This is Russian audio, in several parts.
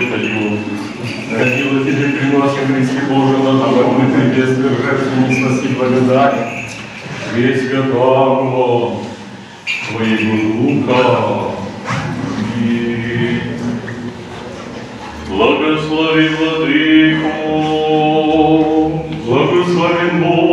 Твою. Родила тебе приносим Божий на духовных небесных жертвенности благодать. Весь святого Твоего Духа. И Благослови Владыку, благословен Бог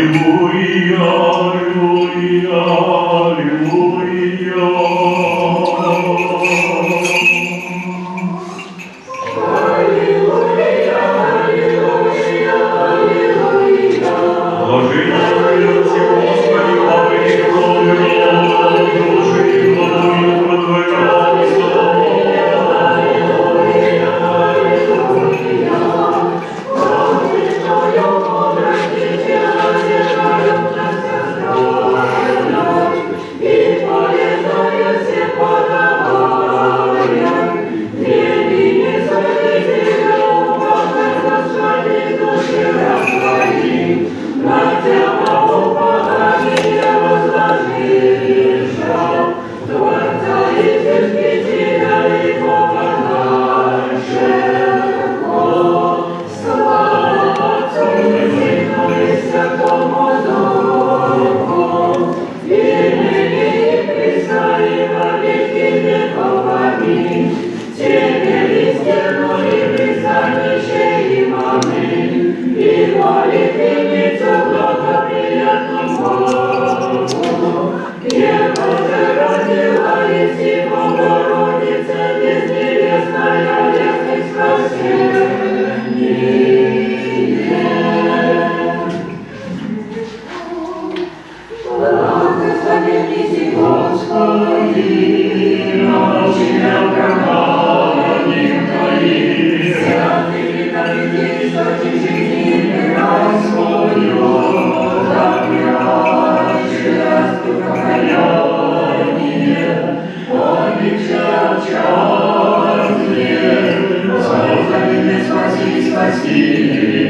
Аллилуйя, Спаси, спаси,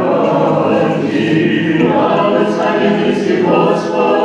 vós, vós.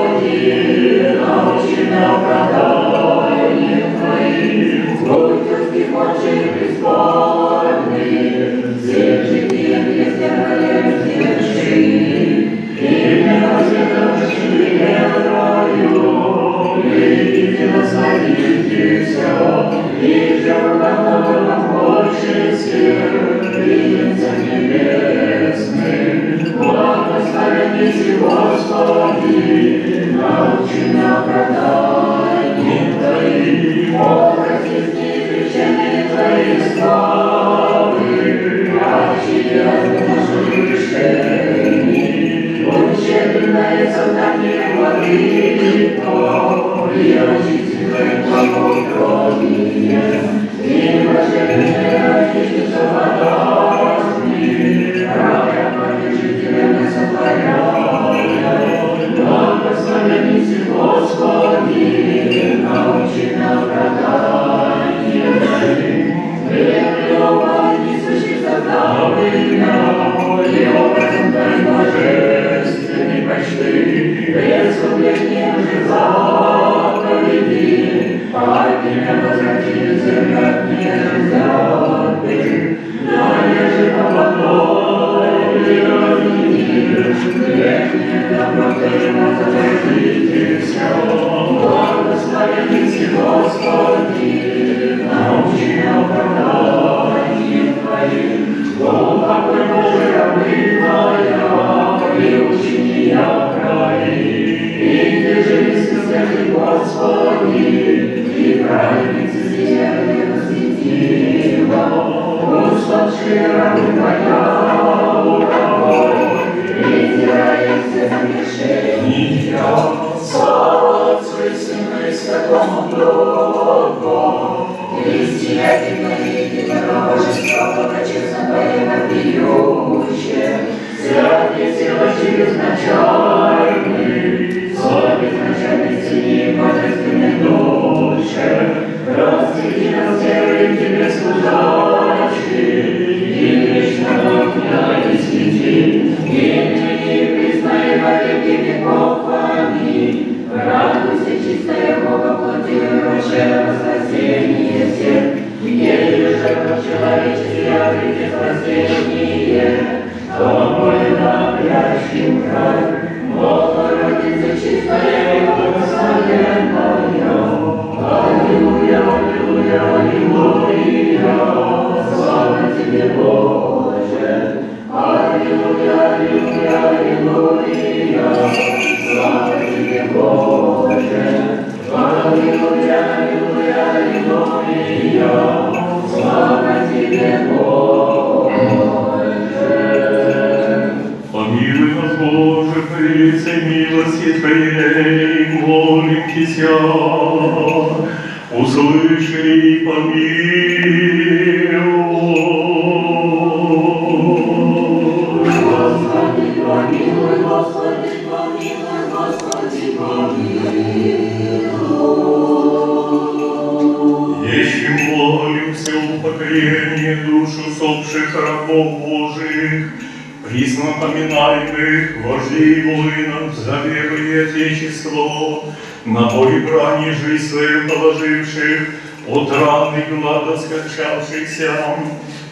Скончавшихся,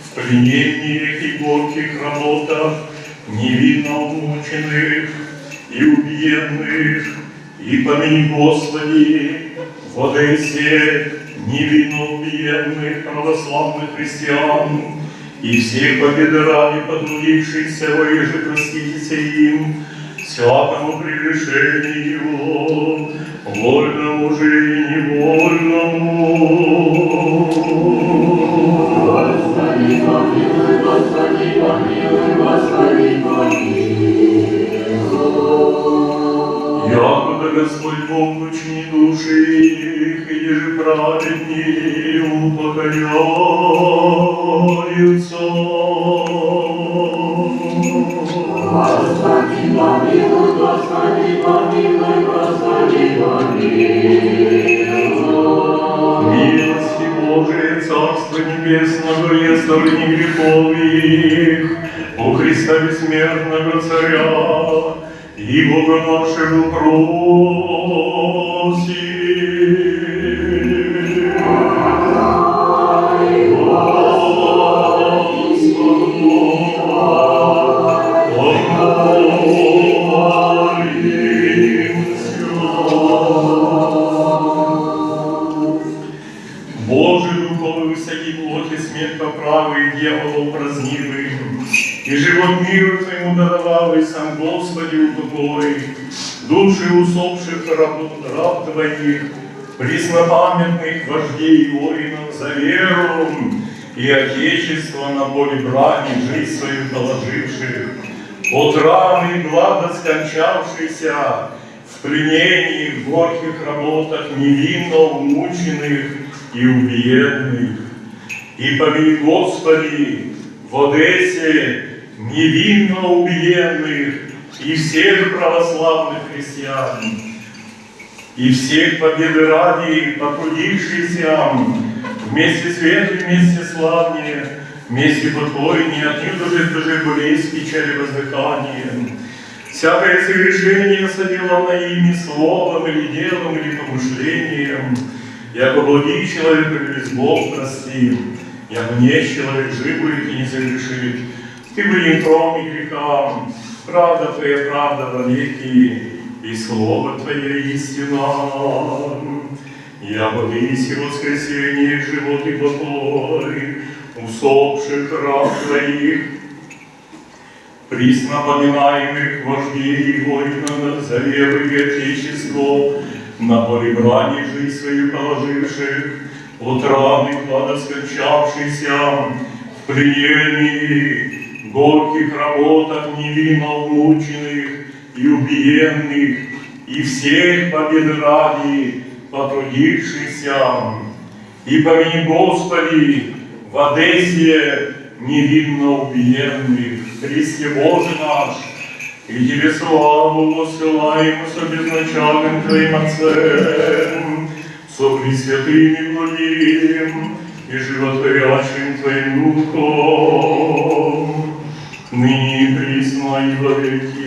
в пленениях и горьких работах, невинно умученных и убиенных, и помяни, Господи, в Одессе невинно убиенных православных христиан и всех победы ради потрудившихся воеже простите им всякому прегрешению, вольному же и невольному. Господи, помилуй, Господи, помилуй, Господи, помилуй. Якуда Господь Бог учни души их, и же праведнее упокояются. Небесного, и оставление грехов их, у Христа бессмертного Царя, и Бога нашего просим. Упокой, души усопших раб, раб Твоих, преснопамятных вождей и воинов за веру и Отечество на поле брани жизнь свою положивших, от раны глада скончавшийся, в пленении, в горьких работах невинно умученных и убиенных. И помилуй, Господи, в Одессе невинно убиенных и всех православных христиан, и всех победы ради потрудившихся вместе светлые, вместе славнее, вместе подвойнее, отнюдь уже даже болезнь, печали, воздыхание. Всякое согрешение соделано ими словом или делом или помышлением, яко благий человек или Бог простит, яко не человек жив будет и не согрешит. Ты были кроме греха, правда Твоя правда во веки, и Слово Твое истина. Я и воскресение живот и покой, усопших раб Твоих, присно поминаемых вождей и воинов за веру и Отечество, на поле брани жизнь свою положивших, от раны клада в пленении, горьких работах невинно умученных и убиенных, и всех побед ради потрудившихся. И помяни, Господи, в Одессе невинно убиенных, Христе Боже наш, и Тебе славу посылаем со безначальным Твоим Отцем, со Пресвятым и благим и животворящим Твоим Духом, ныне и присно и во веки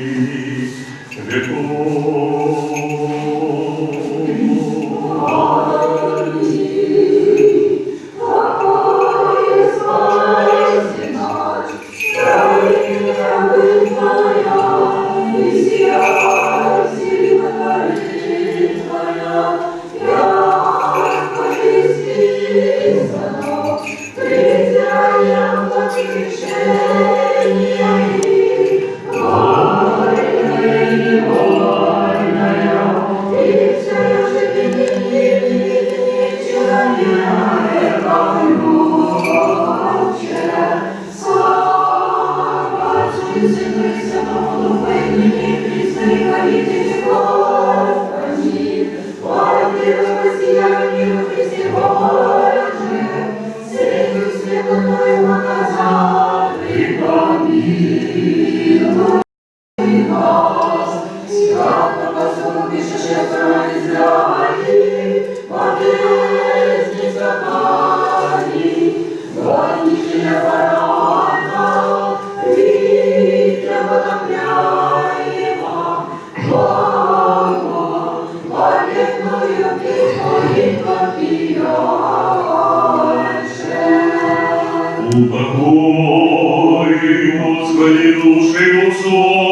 Упокой, Господи, души усопших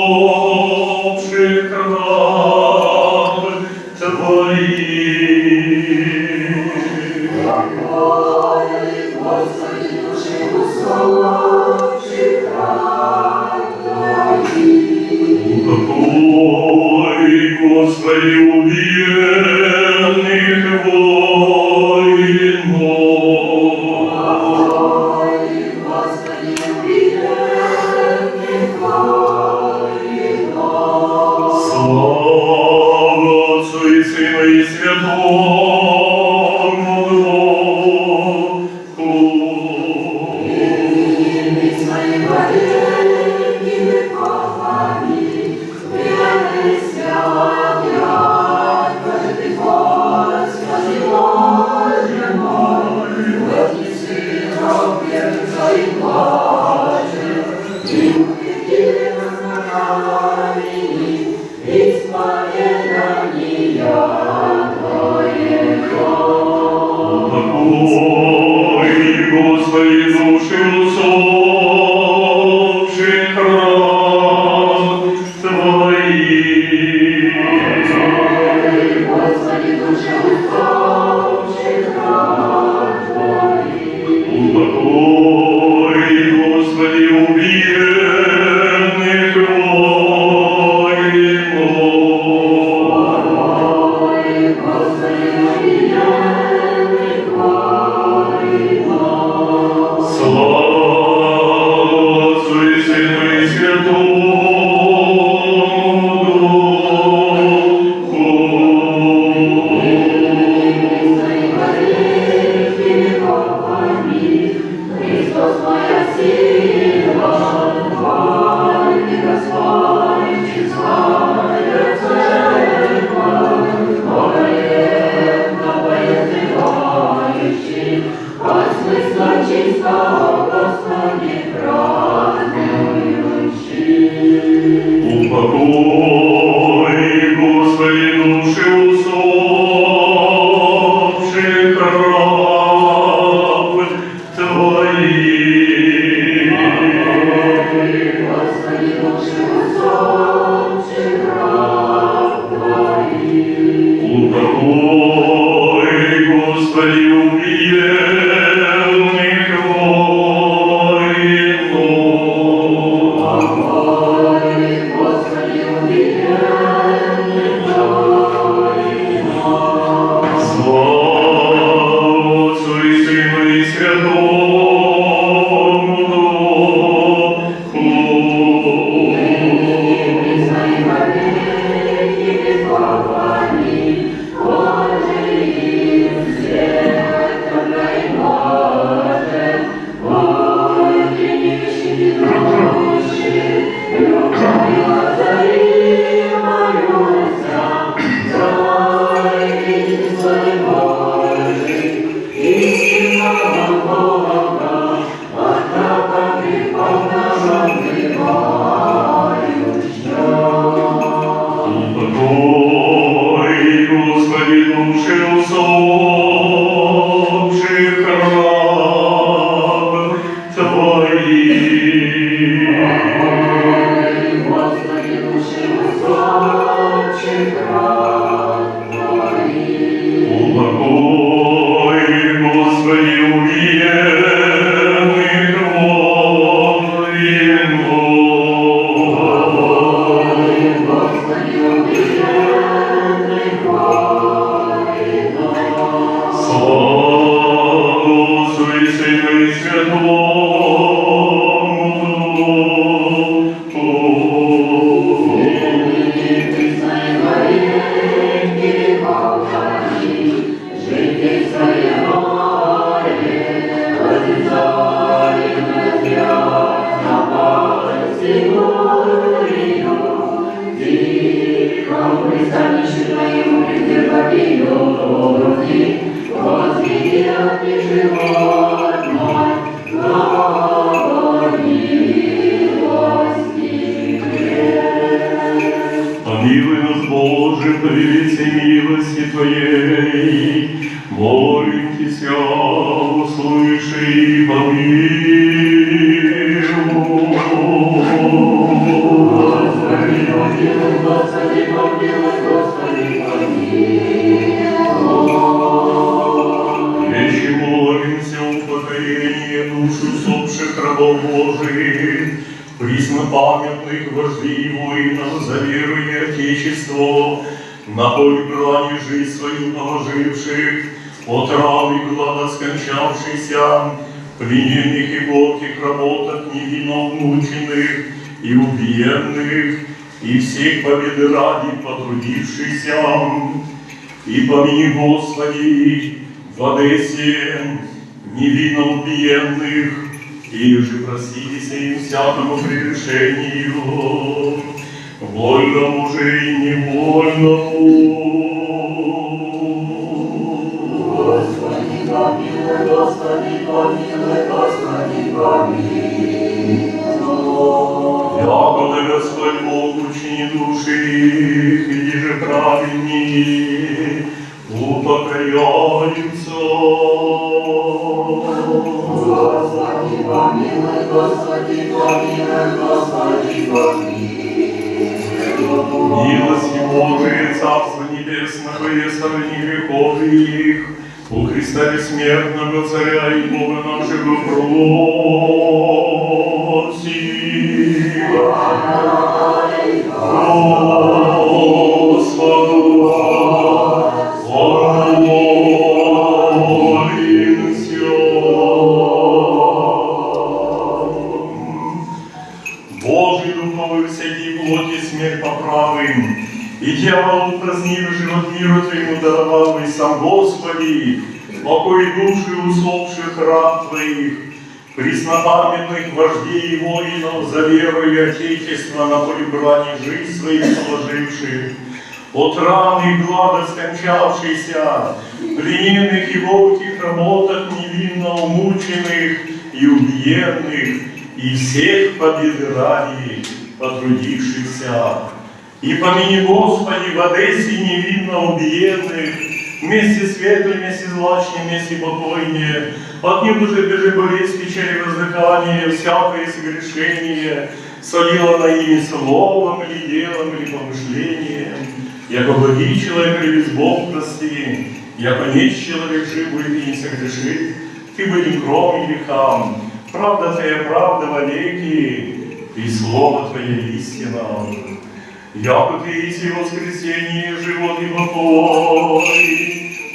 победы ради потрудившийся, и помяни, Господи, в Одессе невинно убиенных, и же простися им всякому прегрешению, помилуй, Милость Его, Ты, Царство Небесного, и сравни грехов их, у Христа бессмертного Царя и Бога нашего просим. Аллилуйя. оставшийся, плененных его в тех работах невинно умученных и убиенных, и всех победы потрудившихся. И помяни Господи в Одессе невинно убиенных, вместе светлыми, вместе злачные, вместе покойные, от них уже бежи болезнь, печали воздыхание, всякое согрешение, солила на ими словом или делом или помышлением. Яко благий человек любит Бог простые, яко несть человек жив будет и не согрешит, ты не кром грехам, правда твоя правда вовеки, и слово твое истина. Яко ты иси воскресенье, живот и покой,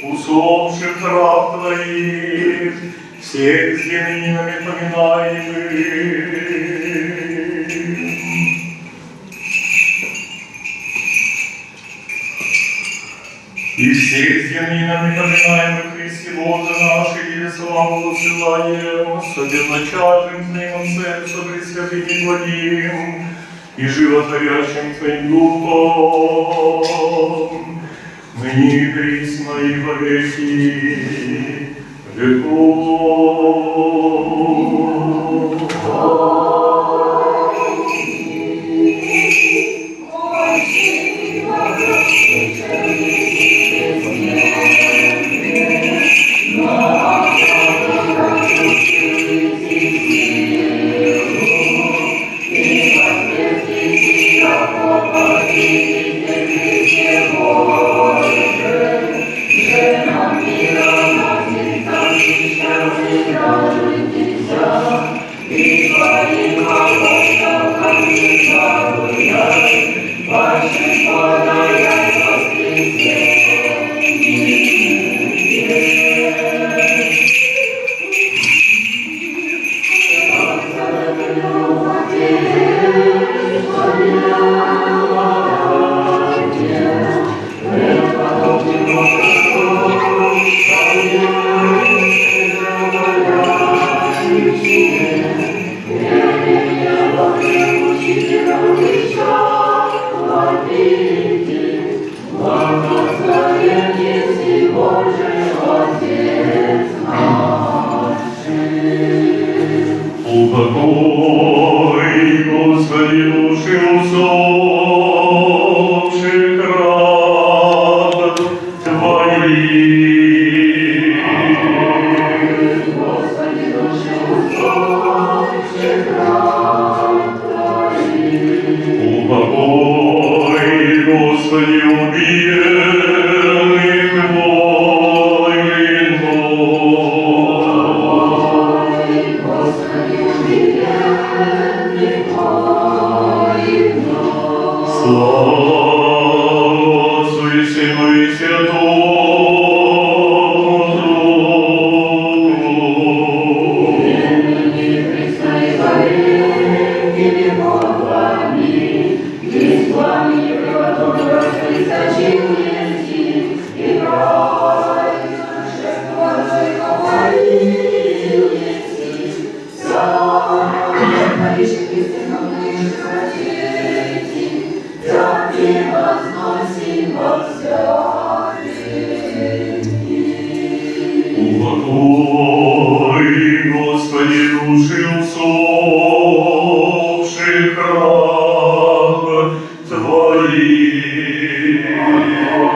усопших раб твоих, всех землянами поминаемых, всех с именами поминаемых Христе Боже наши, и славу посылаем, с одиначальным Твоим сердцем Пресвятым и Твоим, и животворящим Твоим Духом, ныне и присно и во веки веков. Упокой,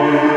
Твоих.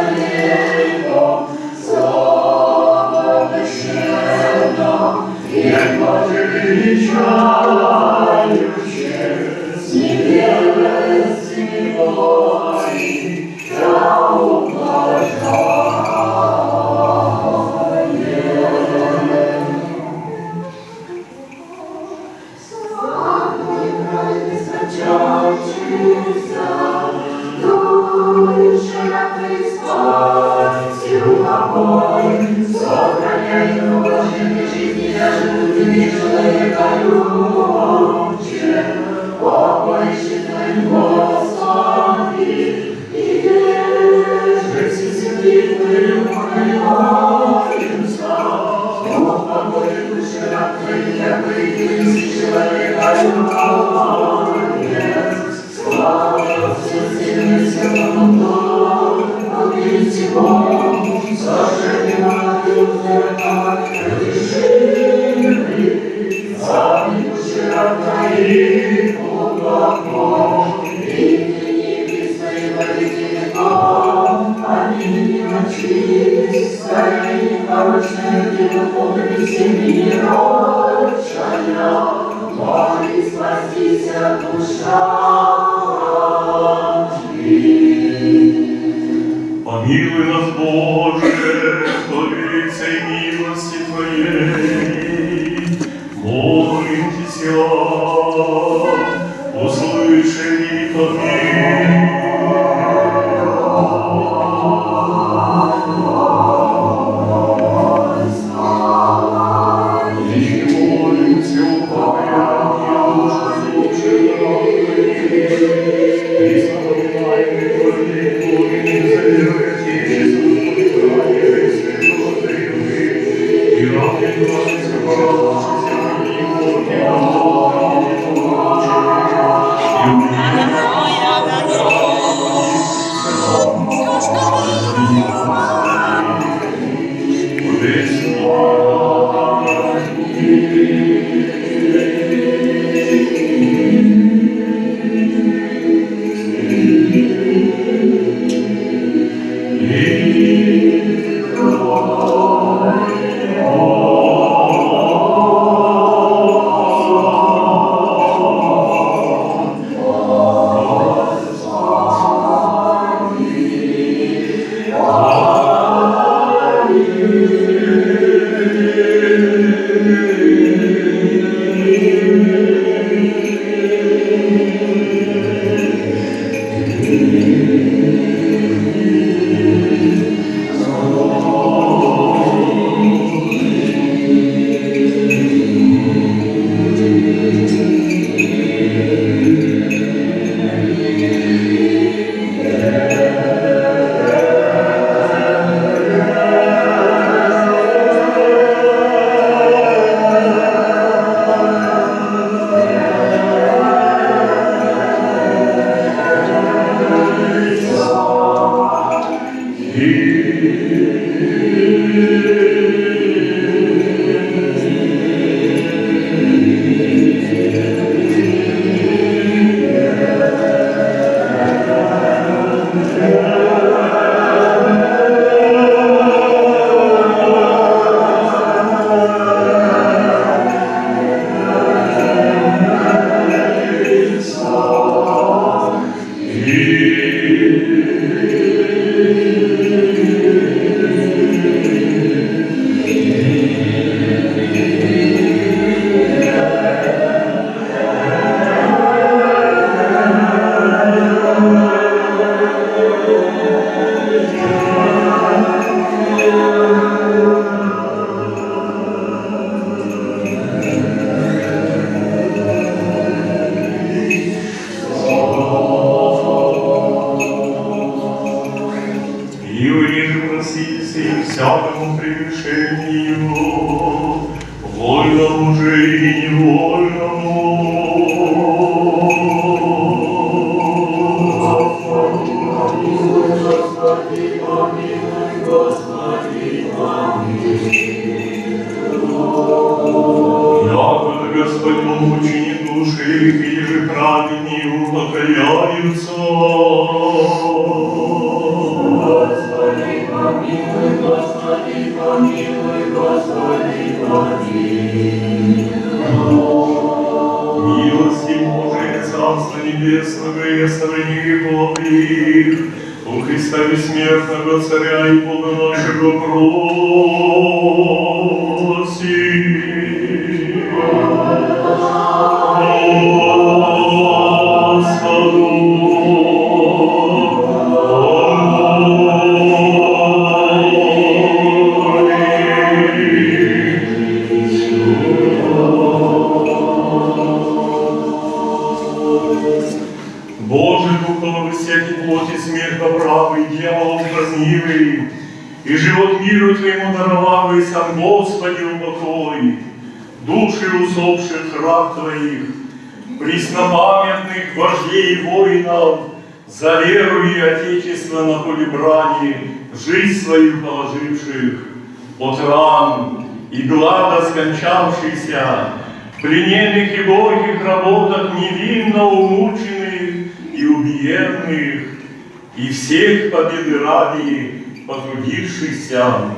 потрудившихся.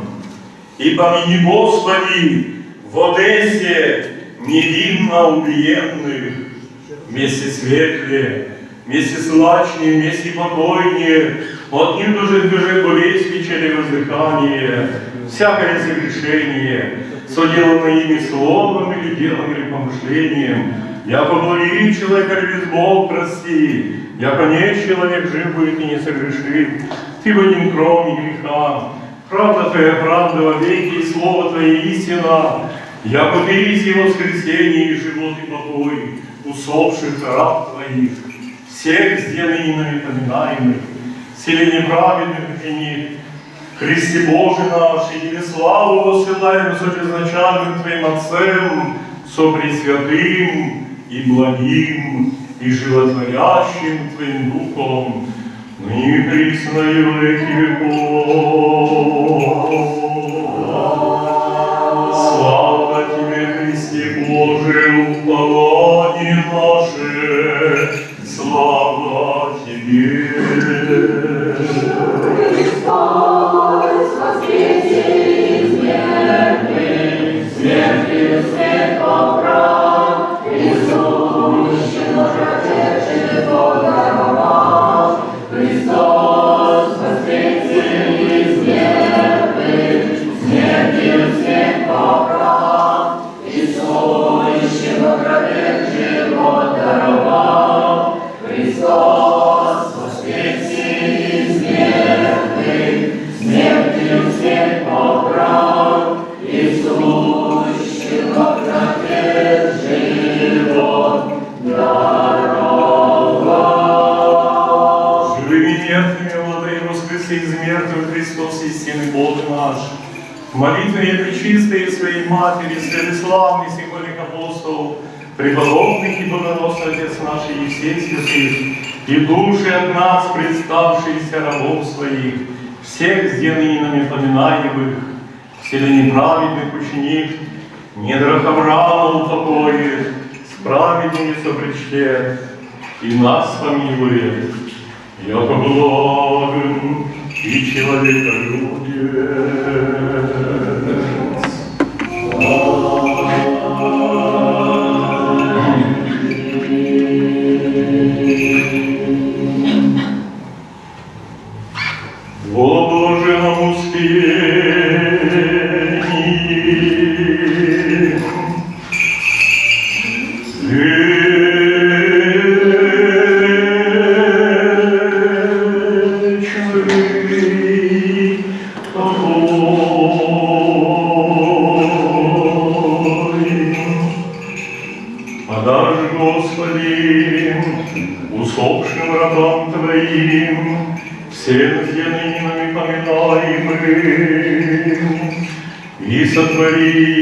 И помяни, Господи, в Одессе невинно убиенных, вместе светле, вместе слачнее, вместе покойнее, от них уже бежит болезнь вечери воздыхание, всякое согрешение, соделанное ими словом или делом или помышлением, я поблаги человека без Бог прости, яко не человек жив будет и не согрешит, ты в один кроме греха, правда твоя правда во веки, слово твое истина, яко ты есть и воскресенье, и живот, и покой, усопших раб твоих, всех сделай нами поминаемых, силе неправедных и не Христе Боже наш, и Тебе славу посылаем со безначальным Твоим Отцем, со Пресвятым и благим и животворящим Твоим Духом, во веки веков. Слава Тебе, Христе Боже, упование наше, слава Тебе. Христос Матери, Святославный, Сихолик Апостол, преподобных и богоносный Отец наш Евсей Святых, и души от нас, представшиеся рабов своих, всех сделанными нами поминаемых, вселе неправедных ученик, недрах Авраама упокоит, с праведными сопричтет, и нас помилует, яко благим и человеколюбец. Во поминаемым, и сотворим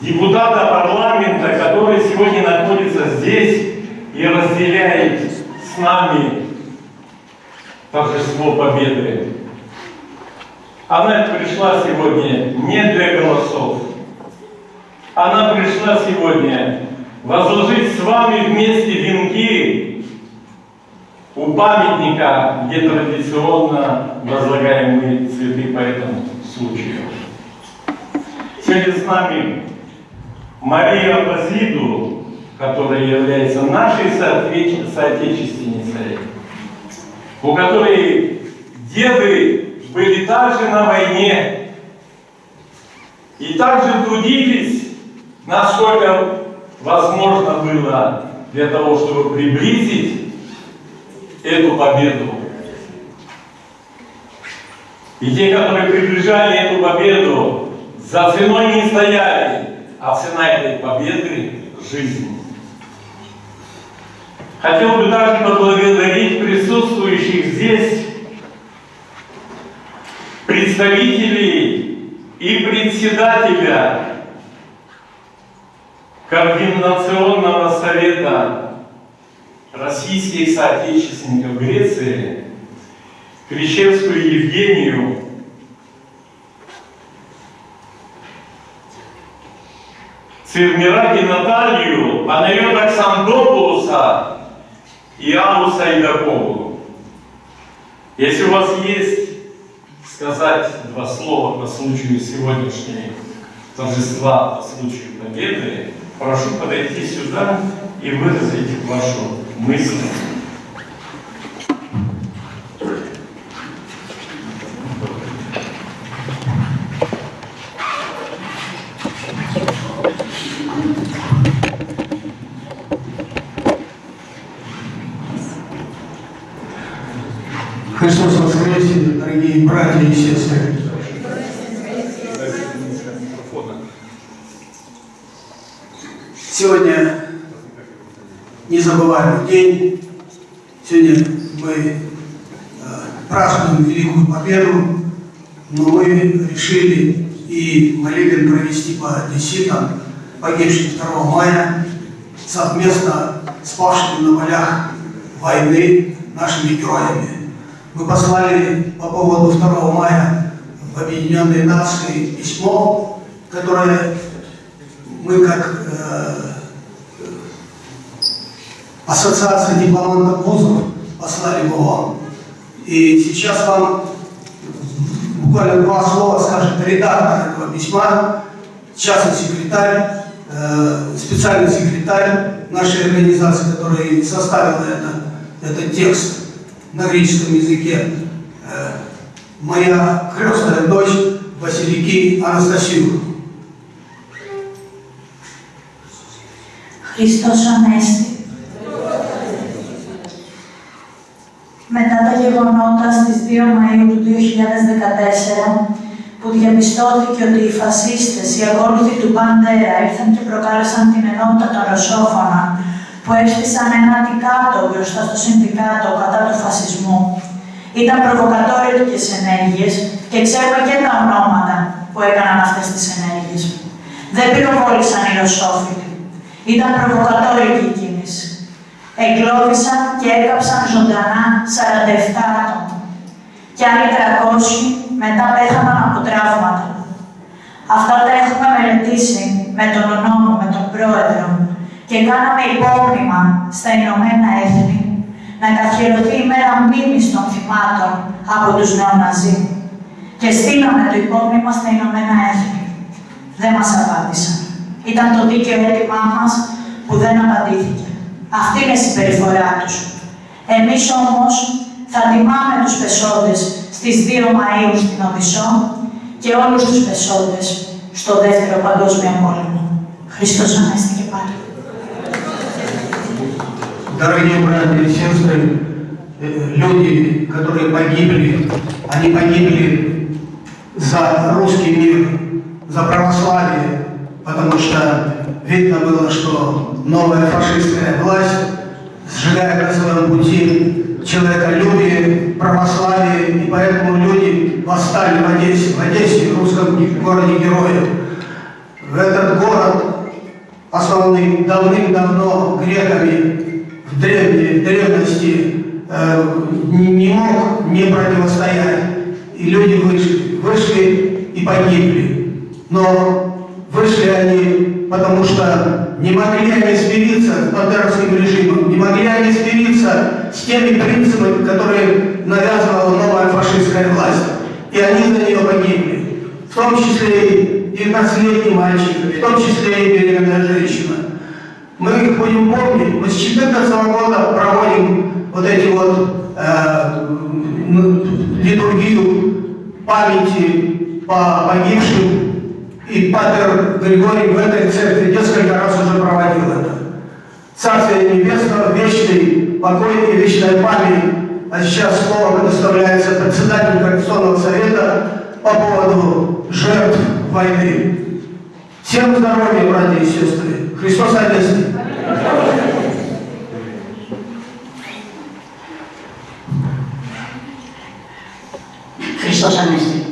депутата парламента, который сегодня находится здесь и разделяет с нами торжество победы. Она пришла сегодня не для голосов. Она пришла сегодня возложить с вами вместе венки у памятника, где традиционно возлагаемые цветы по этому случаю. Сегодня с нами Мария Базиду, которая является нашей соотече- соотечественницей, у которой деды были также на войне и также трудились, насколько возможно было для того, чтобы приблизить эту победу. И те, которые приближали эту победу, за ценой не стояли, а цена этой победы – жизнь. Хотел бы также поблагодарить присутствующих здесь представителей и председателя Координационного совета российских соотечественников Греции Кричевскую Евгению Цирмираки Наталью, Панайот Оксандопулуса и Аллу Сайдакову. Если у вас есть сказать два слова по случаю сегодняшней торжества, по случаю победы, прошу подойти сюда и выразить вашу мысль. Христос воскресе, дорогие братья и сестры. Сегодня незабываемый день. Сегодня мы э, празднуем Великую Победу. но мы решили и молебен провести по десятам, погибшим 2 мая, совместно с павшими на полях войны нашими героями. Мы послали по поводу 2 мая в Объединенные Нации письмо, которое мы как э, Ассоциация дипломантов вузов послали бы вам. И сейчас вам буквально два слова скажет редактор этого письма, частный секретарь, э, специальный секретарь нашей организации, который составил это, этот текст на греческом языке. Э, моя крестная дочь Василики Анастасию. Христос Анести. Μετά τα γεγονότα στις 2 Μαΐου του 2014, που διαπιστώθηκε ότι οι φασίστες, οι ακόλουθοι του Μπαντέρα, ήρθαν και προκάλεσαν την ενότητα των Ρωσόφωνα, που έστησαν ένα αντικάτο μπροστά στο Συνδικάτο κατά του φασισμού. Ήταν προβοκατόρικες ενέργειες και ξέρουμε και τα ονόματα που έκαναν αυτές τις ενέργειες. Δεν πυροβόλησαν οι Ρωσόφιλοι. Ήταν προβοκατόρικη η κίνηση. Εγκλώβησαν και έκαψαν ζωντανά 47 άτομα. Και άλλοι 300 μετά πέθαναν από τραύματα. Αυτά τα έχουμε μελετήσει με τον νόμο, με τον πρόεδρο και κάναμε υπόμνημα στα Ηνωμένα Έθνη να καθιερωθεί η μέρα μνήμης των θυμάτων από τους νεοναζί. Και στείλαμε το υπόμνημα στα Ηνωμένα Έθνη. Δεν μας απάντησαν. Ήταν το δίκαιο αίτημά μας που δεν απαντήθηκε. Αυτή είναι η συμπεριφορά τους. Εμείς όμως θα τιμάμε τους πεσόντες στις 2 Μαΐου στην Οδυσσό και όλους τους πεσόντες στο Δεύτερο Παγκόσμιο Πόλεμο. Χριστός Ανέστη και πάλι. Дорогие братья и сестры, э, люди, которые погибли, они погибли за русский мир, за православие, потому что видно было, что новая фашистская власть сжигает на своем пути человеколюбие, православие, и поэтому люди восстали в Одессе, в Одессе, в русском городе героев. В этот город, основанный давным-давно греками, в древней в древности э, не мог не противостоять. И люди вышли, вышли и погибли. Но вышли они, потому что не могли они смириться с бандеровским режимом, не могли они смириться с теми принципами, которые навязывала новая фашистская власть. И они за нее погибли. В том числе и 19-летний мальчик, в том числе и беременная женщина. Мы их будем помнить. Мы с 14 года проводим вот эти вот э, литургию памяти по погибшим. И Патер Григорий в этой церкви несколько раз уже проводил это. Царствие Небесного, вечный покой и вечная память. А сейчас слово предоставляется председателю Координационного совета по поводу жертв войны. Всем здоровья, братья и сестры. Христос Анести. Христос Анести.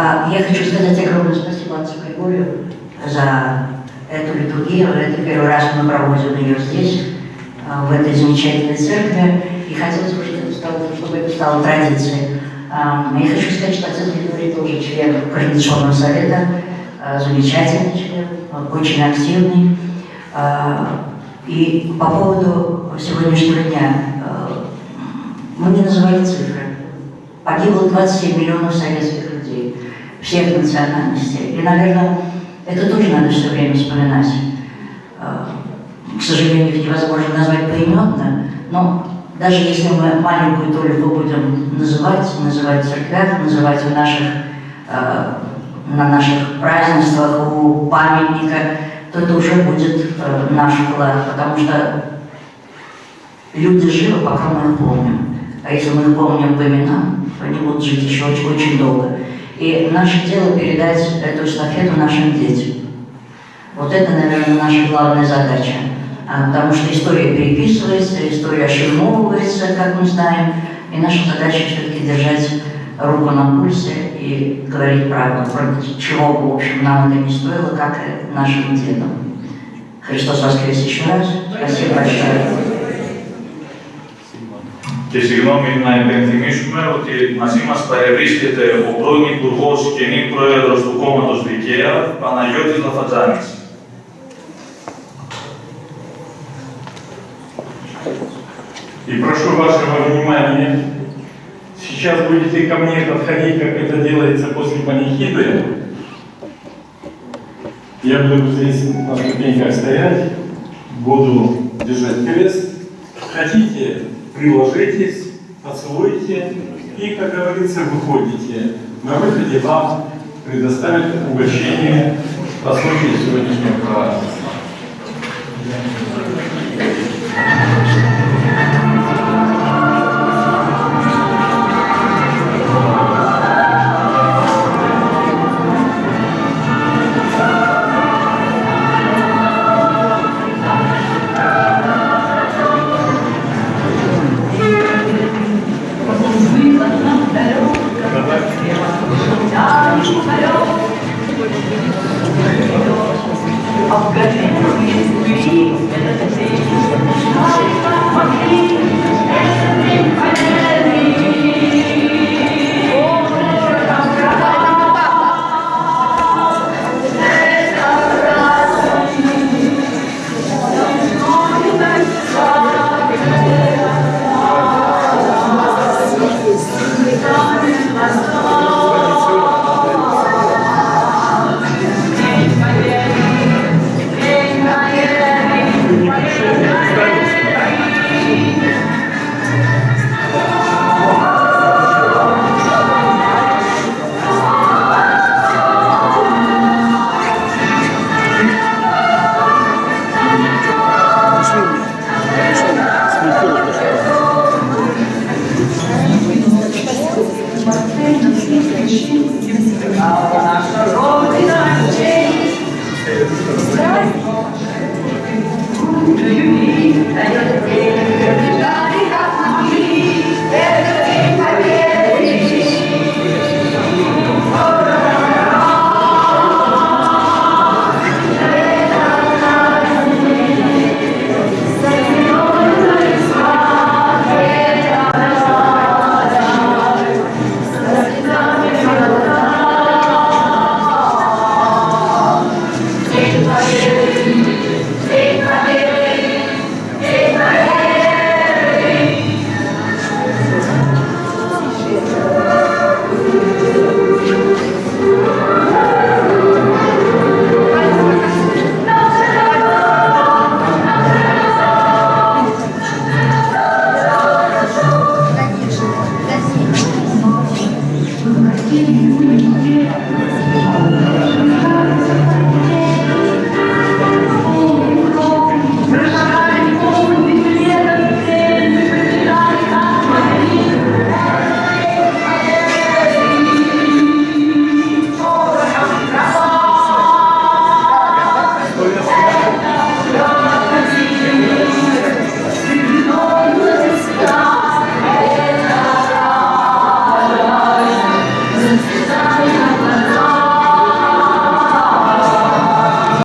А, Я хочу сказать огромное спасибо отцу Григорию за эту литургию. Это первый раз мы проводим ее здесь, а, в этой замечательной церкви. И хотелось бы, чтобы это стало, традицией. А, Я хочу сказать, что отец Григорий тоже член Координационного совета, замечательный член, очень активный. И по поводу сегодняшнего дня, мы не называли цифры. Погибло 27 миллионов советских всех национальностей. И, наверное, это тоже надо все время вспоминать. А, К сожалению, их невозможно назвать поименно, но даже если мы маленькую толику будем называть, называть в церквях, называть в наших, а, на наших празднествах, у памятника, то это уже будет э, наш вклад, потому что люди живы, пока мы их помним. А если мы их помним по именам, они будут жить еще очень, очень долго. И наше дело передать эту эстафету нашим детям. Вот это, наверное, наша главная задача. А, Потому что история переписывается, история ошельмовывается, как мы знаем, и наша задача все-таки держать руку на пульсе и говорить правду, против чего, в общем, нам это не стоило, как нашим дедам. Христос воскрес еще раз. Спасибо большое Και συγγνώμη να υπενθυμίσουμε ότι μαζί μας παρευρίσκεται ο πρώην Υπουργός και νυν Πρόεδρος του Κόμματος Δικαία, Παναγιώτης Λαφατζάνης. И прошу вашего внимания, сейчас будете ко мне подходить, как это делается после панихиды. Я буду здесь на ступеньках стоять, буду держать крест. Хотите, приложитесь, поцелуйте и, как говорится, выходите. На выходе вам предоставят угощение по случаю сегодняшнего праздника. Obrigado.